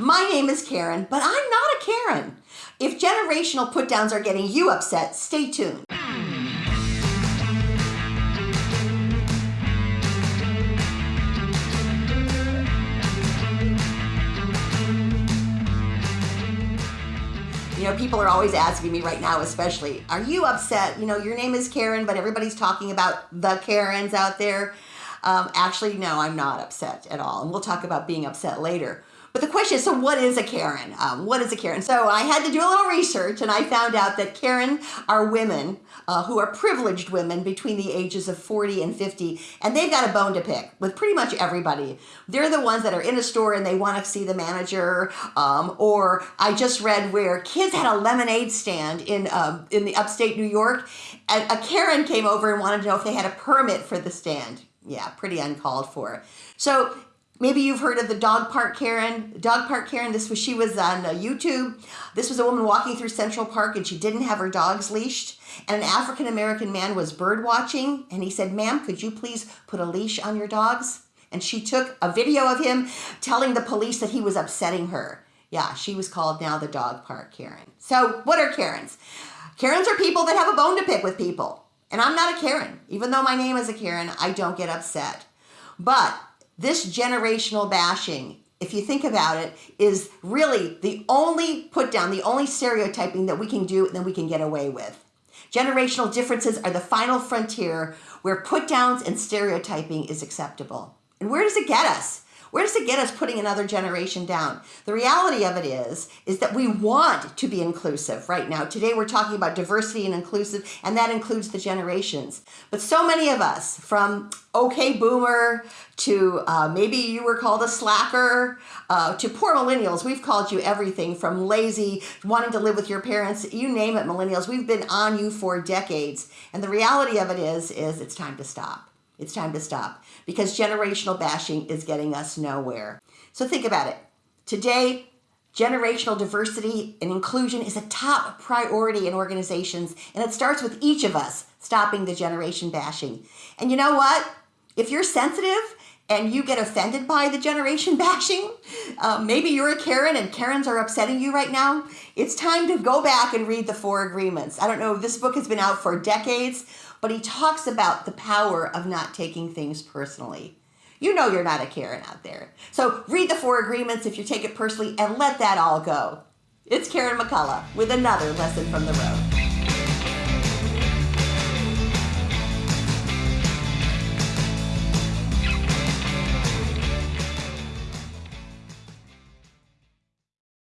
My name is Karen, but I'm not a Karen. If generational put downs are getting you upset, stay tuned. You know, people are always asking me right now, especially, are you upset? You know, your name is Karen, but everybody's talking about the Karens out there. Um, actually, no, I'm not upset at all. And we'll talk about being upset later. But the question is, so what is a Karen? Um, what is a Karen? So I had to do a little research and I found out that Karen are women uh, who are privileged women between the ages of 40 and 50, and they've got a bone to pick with pretty much everybody. They're the ones that are in a store and they want to see the manager. Um, or I just read where kids had a lemonade stand in um, in the upstate New York, and a Karen came over and wanted to know if they had a permit for the stand. Yeah, pretty uncalled for. So Maybe you've heard of the dog park Karen. Dog park Karen. This was she was on uh, YouTube. This was a woman walking through Central Park and she didn't have her dogs leashed. And an African American man was bird watching and he said, "Ma'am, could you please put a leash on your dogs?" And she took a video of him telling the police that he was upsetting her. Yeah, she was called now the dog park Karen. So, what are Karens? Karens are people that have a bone to pick with people. And I'm not a Karen. Even though my name is a Karen, I don't get upset. But this generational bashing, if you think about it, is really the only put down, the only stereotyping that we can do and that we can get away with. Generational differences are the final frontier where put downs and stereotyping is acceptable. And where does it get us? Where does it get us putting another generation down? The reality of it is, is that we want to be inclusive right now. Today we're talking about diversity and inclusive, and that includes the generations. But so many of us, from okay boomer to uh, maybe you were called a slacker, uh, to poor millennials, we've called you everything from lazy, wanting to live with your parents, you name it, millennials. We've been on you for decades. And the reality of it is, is it's time to stop. It's time to stop because generational bashing is getting us nowhere. So think about it. Today, generational diversity and inclusion is a top priority in organizations, and it starts with each of us stopping the generation bashing. And you know what? If you're sensitive and you get offended by the generation bashing, uh, maybe you're a Karen and Karens are upsetting you right now, it's time to go back and read the four agreements. I don't know, this book has been out for decades, but he talks about the power of not taking things personally. You know you're not a Karen out there. So read the four agreements if you take it personally and let that all go. It's Karen McCullough with another lesson from the road.